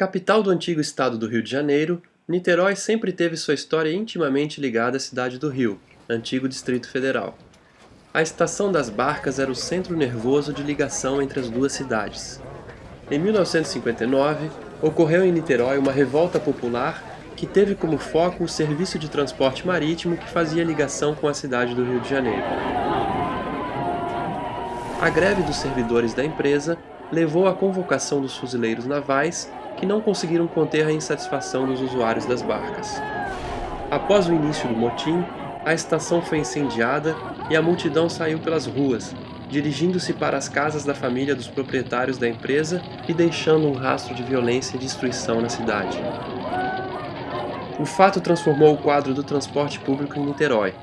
Capital do antigo estado do Rio de Janeiro, Niterói sempre teve sua história intimamente ligada à cidade do Rio, antigo Distrito Federal. A estação das barcas era o centro nervoso de ligação entre as duas cidades. Em 1959, ocorreu em Niterói uma revolta popular que teve como foco o serviço de transporte marítimo que fazia ligação com a cidade do Rio de Janeiro. A greve dos servidores da empresa levou à convocação dos fuzileiros navais, que não conseguiram conter a insatisfação dos usuários das barcas. Após o início do motim, a estação foi incendiada e a multidão saiu pelas ruas, dirigindo-se para as casas da família dos proprietários da empresa e deixando um rastro de violência e destruição na cidade. O fato transformou o quadro do transporte público em Niterói,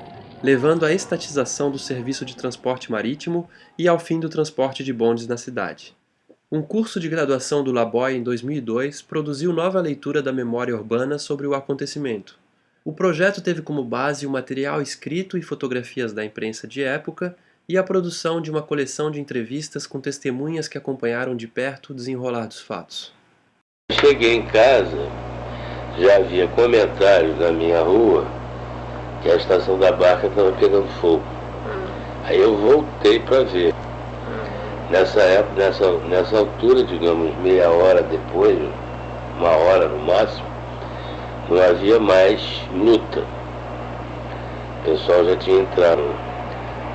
levando à estatização do serviço de transporte marítimo e ao fim do transporte de bondes na cidade. Um curso de graduação do Laboy em 2002 produziu nova leitura da memória urbana sobre o acontecimento. O projeto teve como base o material escrito e fotografias da imprensa de época e a produção de uma coleção de entrevistas com testemunhas que acompanharam de perto o desenrolar dos fatos. Cheguei em casa, já havia comentários na minha rua que a estação da barca estava pegando fogo. Aí eu voltei para ver. Nessa época, nessa, nessa altura, digamos, meia hora depois, uma hora no máximo, não havia mais luta. O pessoal já tinha entrado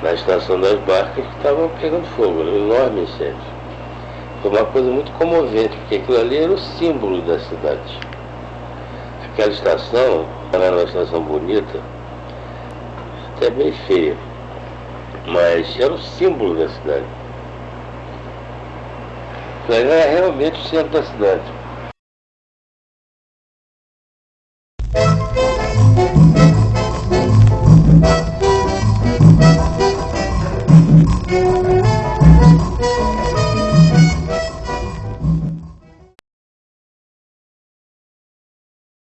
na estação das barcas que estavam pegando fogo, era um enorme incêndio. Foi uma coisa muito comovente, porque aquilo ali era o símbolo da cidade. Aquela estação era uma estação bonita, até bem feia, mas era o símbolo da cidade. Então, é realmente o centro da cidade. Thank you.